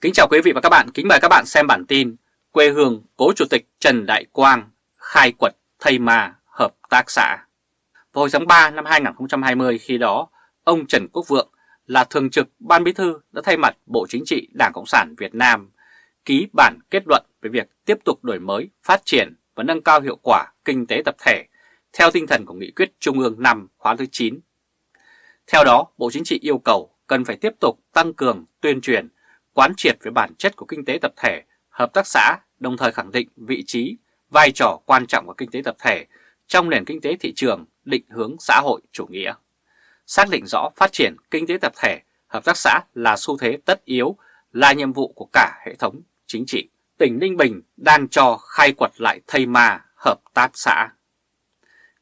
Kính chào quý vị và các bạn, kính mời các bạn xem bản tin Quê hương cố chủ tịch Trần Đại Quang khai quật thầy mà hợp tác xã Vào hồi tháng 3 năm 2020 khi đó, ông Trần Quốc Vượng là thường trực Ban Bí Thư đã thay mặt Bộ Chính trị Đảng Cộng sản Việt Nam ký bản kết luận về việc tiếp tục đổi mới, phát triển và nâng cao hiệu quả kinh tế tập thể theo tinh thần của Nghị quyết Trung ương 5 khóa thứ 9. Theo đó, Bộ Chính trị yêu cầu cần phải tiếp tục tăng cường tuyên truyền quán triệt về bản chất của kinh tế tập thể, hợp tác xã, đồng thời khẳng định vị trí, vai trò quan trọng của kinh tế tập thể trong nền kinh tế thị trường định hướng xã hội chủ nghĩa. Xác định rõ phát triển kinh tế tập thể, hợp tác xã là xu thế tất yếu, là nhiệm vụ của cả hệ thống chính trị. Tỉnh Ninh Bình đang cho khai quật lại thây ma hợp tác xã.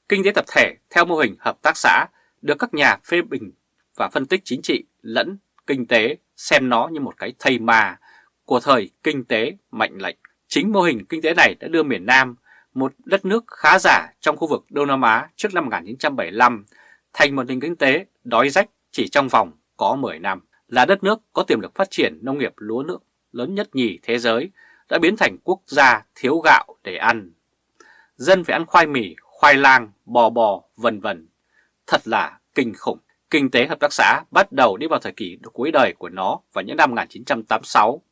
Kinh tế tập thể theo mô hình hợp tác xã được các nhà phê bình và phân tích chính trị lẫn kinh tế xem nó như một cái thây ma của thời kinh tế mạnh lệnh. Chính mô hình kinh tế này đã đưa miền Nam, một đất nước khá giả trong khu vực Đông Nam Á trước năm 1975, thành một nền kinh tế đói rách chỉ trong vòng có 10 năm. Là đất nước có tiềm lực phát triển nông nghiệp lúa nước lớn nhất nhì thế giới, đã biến thành quốc gia thiếu gạo để ăn. Dân phải ăn khoai mì, khoai lang, bò bò, vân vân. Thật là kinh khủng. Kinh tế hợp tác xã bắt đầu đi vào thời kỳ cuối đời của nó vào những năm 1986.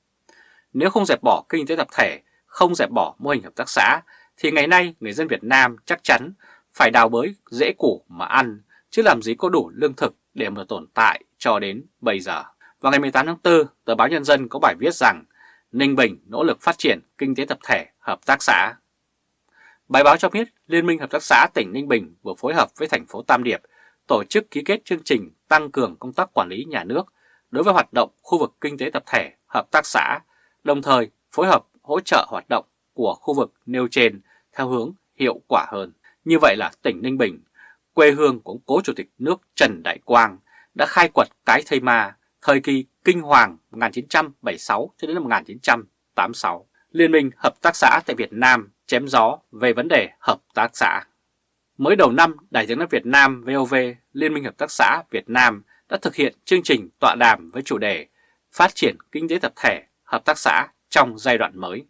Nếu không dẹp bỏ kinh tế tập thể, không dẹp bỏ mô hình hợp tác xã, thì ngày nay người dân Việt Nam chắc chắn phải đào bới dễ củ mà ăn, chứ làm gì có đủ lương thực để mà tồn tại cho đến bây giờ. Vào ngày 18 tháng 4, tờ báo Nhân dân có bài viết rằng Ninh Bình nỗ lực phát triển kinh tế tập thể hợp tác xã. Bài báo cho biết Liên minh Hợp tác xã tỉnh Ninh Bình vừa phối hợp với thành phố Tam Điệp tổ chức ký kết chương trình tăng cường công tác quản lý nhà nước đối với hoạt động khu vực kinh tế tập thể, hợp tác xã, đồng thời phối hợp hỗ trợ hoạt động của khu vực nêu trên theo hướng hiệu quả hơn. Như vậy là tỉnh Ninh Bình, quê hương của cố chủ tịch nước Trần Đại Quang đã khai quật cái thây ma thời kỳ kinh hoàng 1976 cho đến năm 1986. Liên minh Hợp tác xã tại Việt Nam chém gió về vấn đề hợp tác xã. Mới đầu năm, Đài tiếng nói Việt Nam VOV, Liên minh Hợp tác xã Việt Nam đã thực hiện chương trình tọa đàm với chủ đề Phát triển kinh tế tập thể, hợp tác xã trong giai đoạn mới.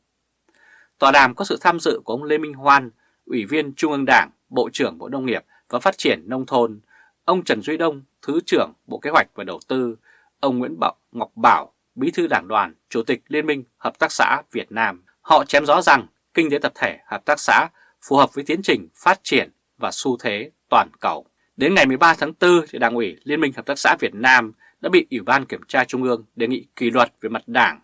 Tọa đàm có sự tham dự của ông Lê Minh Hoan, Ủy viên Trung ương Đảng, Bộ trưởng Bộ Nông nghiệp và Phát triển Nông thôn, ông Trần Duy Đông, Thứ trưởng Bộ Kế hoạch và Đầu tư, ông Nguyễn Bảo Ngọc Bảo, Bí thư Đảng đoàn, Chủ tịch Liên minh Hợp tác xã Việt Nam. Họ chém rõ rằng kinh tế tập thể, hợp tác xã phù hợp với tiến trình phát triển và xu thế toàn cầu. Đến ngày 13 tháng 4, thì Đảng ủy Liên minh Hợp tác xã Việt Nam đã bị Ủy ban Kiểm tra Trung ương đề nghị kỷ luật về mặt đảng.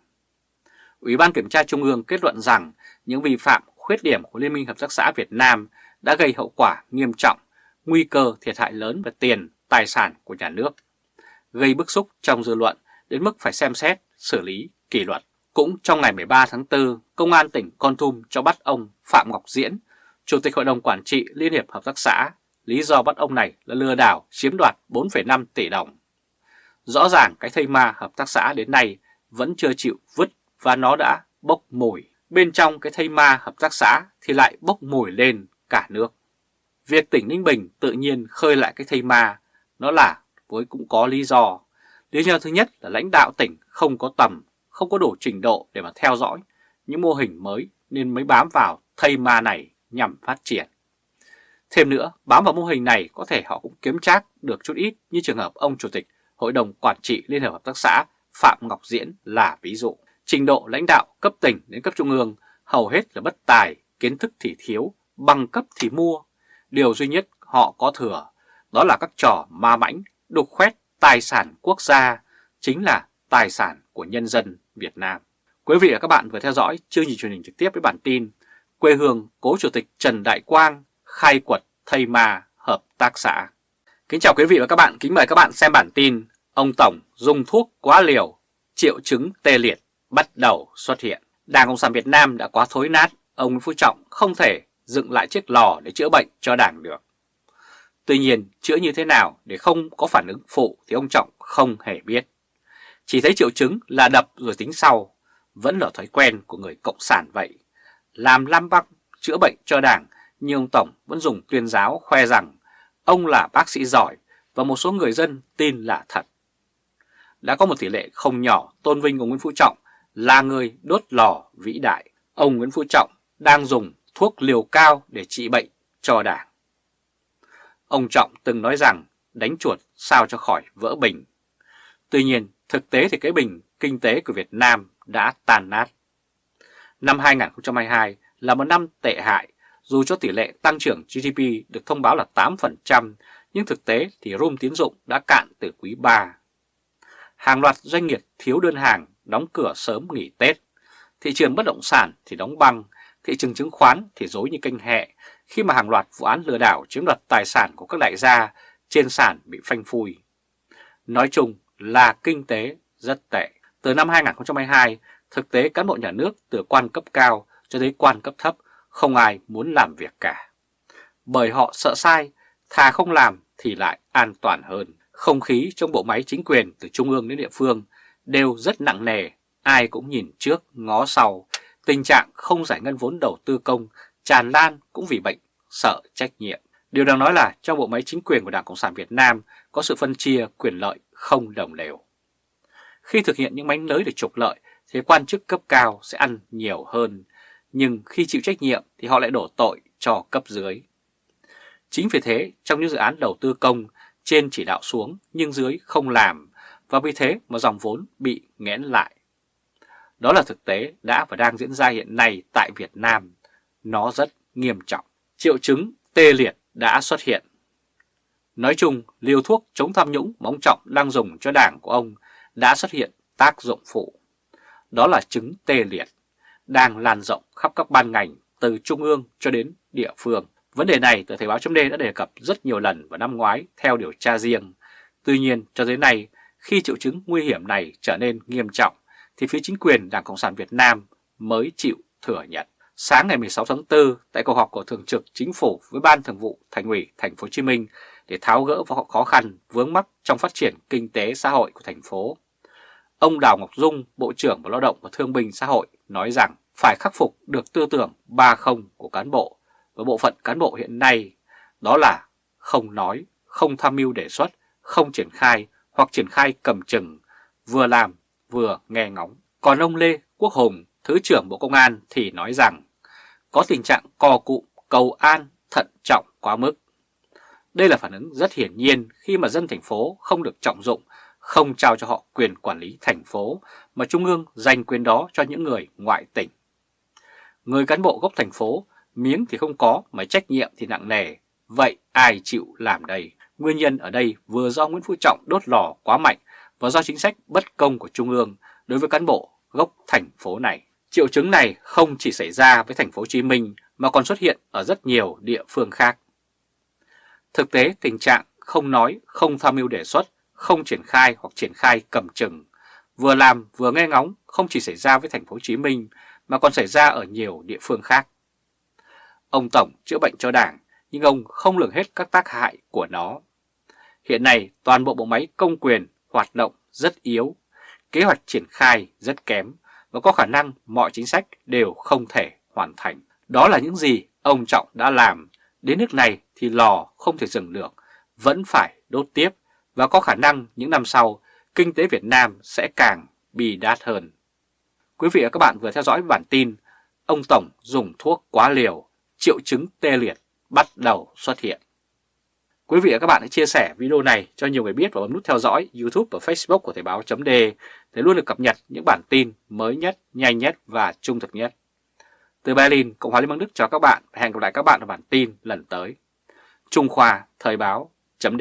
Ủy ban Kiểm tra Trung ương kết luận rằng những vi phạm khuyết điểm của Liên minh Hợp tác xã Việt Nam đã gây hậu quả nghiêm trọng, nguy cơ thiệt hại lớn về tiền, tài sản của nhà nước, gây bức xúc trong dư luận đến mức phải xem xét, xử lý, kỷ luật. Cũng trong ngày 13 tháng 4, Công an tỉnh Con Tum cho bắt ông Phạm Ngọc Diễn, Chủ tịch Hội đồng Quản trị Liên hiệp Hợp tác xã, lý do bắt ông này là lừa đảo chiếm đoạt 4,5 tỷ đồng. Rõ ràng cái thây ma hợp tác xã đến nay vẫn chưa chịu vứt và nó đã bốc mùi. Bên trong cái thây ma hợp tác xã thì lại bốc mùi lên cả nước. Việc tỉnh Ninh Bình tự nhiên khơi lại cái thây ma, nó là với cũng có lý do. Lý do thứ nhất là lãnh đạo tỉnh không có tầm, không có đủ trình độ để mà theo dõi những mô hình mới nên mới bám vào thây ma này nhằm phát triển. Thêm nữa, bám vào mô hình này có thể họ cũng kiếm trác được chút ít như trường hợp ông Chủ tịch Hội đồng Quản trị Liên hợp Hợp tác xã Phạm Ngọc Diễn là ví dụ. Trình độ lãnh đạo cấp tỉnh đến cấp trung ương hầu hết là bất tài, kiến thức thì thiếu, bằng cấp thì mua. Điều duy nhất họ có thừa đó là các trò ma mãnh, đục khoét tài sản quốc gia, chính là tài sản của nhân dân Việt Nam. Quý vị và các bạn vừa theo dõi chương trình truyền hình trực tiếp với bản tin quê hương cố chủ tịch Trần Đại Quang khai quật thây ma hợp tác xã. Kính chào quý vị và các bạn, kính mời các bạn xem bản tin Ông Tổng dùng thuốc quá liều, triệu chứng tê liệt bắt đầu xuất hiện. Đảng Cộng sản Việt Nam đã quá thối nát, ông nguyễn Phú Trọng không thể dựng lại chiếc lò để chữa bệnh cho đảng được. Tuy nhiên, chữa như thế nào để không có phản ứng phụ thì ông Trọng không hề biết. Chỉ thấy triệu chứng là đập rồi tính sau, vẫn là thói quen của người Cộng sản vậy làm lam băng chữa bệnh cho đảng, nhưng ông Tổng vẫn dùng tuyên giáo khoe rằng ông là bác sĩ giỏi và một số người dân tin là thật. Đã có một tỷ lệ không nhỏ tôn vinh ông Nguyễn Phú Trọng là người đốt lò vĩ đại. Ông Nguyễn Phú Trọng đang dùng thuốc liều cao để trị bệnh cho đảng. Ông Trọng từng nói rằng đánh chuột sao cho khỏi vỡ bình. Tuy nhiên, thực tế thì cái bình kinh tế của Việt Nam đã tàn nát. Năm 2022 là một năm tệ hại, dù cho tỷ lệ tăng trưởng GDP được thông báo là 8%, nhưng thực tế thì room tiến dụng đã cạn từ quý 3. Hàng loạt doanh nghiệp thiếu đơn hàng, đóng cửa sớm nghỉ Tết. Thị trường bất động sản thì đóng băng, thị trường chứng khoán thì dối như kênh hẹ khi mà hàng loạt vụ án lừa đảo chiếm đoạt tài sản của các đại gia trên sàn bị phanh phui. Nói chung là kinh tế rất tệ. Từ năm 2022, thực tế cán bộ nhà nước từ quan cấp cao cho tới quan cấp thấp không ai muốn làm việc cả. Bởi họ sợ sai, thà không làm thì lại an toàn hơn. Không khí trong bộ máy chính quyền từ trung ương đến địa phương đều rất nặng nề, ai cũng nhìn trước, ngó sau. Tình trạng không giải ngân vốn đầu tư công tràn lan cũng vì bệnh, sợ trách nhiệm. Điều đang nói là trong bộ máy chính quyền của Đảng Cộng sản Việt Nam có sự phân chia quyền lợi không đồng đều. Khi thực hiện những mánh lới để trục lợi thì quan chức cấp cao sẽ ăn nhiều hơn, nhưng khi chịu trách nhiệm thì họ lại đổ tội cho cấp dưới. Chính vì thế, trong những dự án đầu tư công, trên chỉ đạo xuống nhưng dưới không làm, và vì thế mà dòng vốn bị nghẽn lại. Đó là thực tế đã và đang diễn ra hiện nay tại Việt Nam. Nó rất nghiêm trọng. Triệu chứng tê liệt đã xuất hiện. Nói chung, liều thuốc chống tham nhũng mà ông Trọng đang dùng cho đảng của ông đã xuất hiện tác dụng phụ. Đó là chứng tê liệt, đang lan rộng khắp các ban ngành từ trung ương cho đến địa phương. Vấn đề này tờ Thời báo chấm đã đề cập rất nhiều lần vào năm ngoái theo điều tra riêng. Tuy nhiên, cho tới nay, khi triệu chứng nguy hiểm này trở nên nghiêm trọng, thì phía chính quyền Đảng Cộng sản Việt Nam mới chịu thừa nhận. Sáng ngày 16 tháng 4, tại cuộc họp của Thường trực Chính phủ với Ban Thường vụ Thành ủy Thành phố Hồ Chí Minh để tháo gỡ vào khó khăn vướng mắc trong phát triển kinh tế xã hội của thành phố, ông Đào Ngọc Dung, Bộ trưởng Bộ Lao động và Thương binh Xã hội nói rằng phải khắc phục được tư tưởng ba không của cán bộ và bộ phận cán bộ hiện nay, đó là không nói, không tham mưu đề xuất, không triển khai hoặc triển khai cầm chừng, vừa làm vừa nghe ngóng. Còn ông Lê Quốc Hùng, Thứ trưởng Bộ Công an thì nói rằng có tình trạng co cụ, cầu an, thận trọng quá mức. Đây là phản ứng rất hiển nhiên khi mà dân thành phố không được trọng dụng, không trao cho họ quyền quản lý thành phố, mà Trung ương dành quyền đó cho những người ngoại tỉnh. Người cán bộ gốc thành phố, miếng thì không có mà trách nhiệm thì nặng nề, vậy ai chịu làm đây? Nguyên nhân ở đây vừa do Nguyễn Phú Trọng đốt lò quá mạnh và do chính sách bất công của Trung ương đối với cán bộ gốc thành phố này. Triệu chứng này không chỉ xảy ra với thành phố Hồ Chí Minh mà còn xuất hiện ở rất nhiều địa phương khác. Thực tế tình trạng không nói, không tham mưu đề xuất, không triển khai hoặc triển khai cầm chừng, vừa làm vừa nghe ngóng không chỉ xảy ra với thành phố Hồ Chí Minh mà còn xảy ra ở nhiều địa phương khác. Ông Tổng chữa bệnh cho Đảng nhưng ông không lường hết các tác hại của nó. Hiện nay toàn bộ bộ máy công quyền hoạt động rất yếu, kế hoạch triển khai rất kém và có khả năng mọi chính sách đều không thể hoàn thành. Đó là những gì ông Trọng đã làm, đến nước này thì lò không thể dừng được, vẫn phải đốt tiếp và có khả năng những năm sau kinh tế Việt Nam sẽ càng bi đát hơn. Quý vị và các bạn vừa theo dõi bản tin Ông Tổng dùng thuốc quá liều, triệu chứng tê liệt bắt đầu xuất hiện. Quý vị và các bạn hãy chia sẻ video này cho nhiều người biết và bấm nút theo dõi YouTube và Facebook của Thời báo chấm để luôn được cập nhật những bản tin mới nhất, nhanh nhất và trung thực nhất. Từ Berlin, Cộng hòa Liên bang Đức chào các bạn và hẹn gặp lại các bạn ở bản tin lần tới. Trung Khoa Thời báo chấm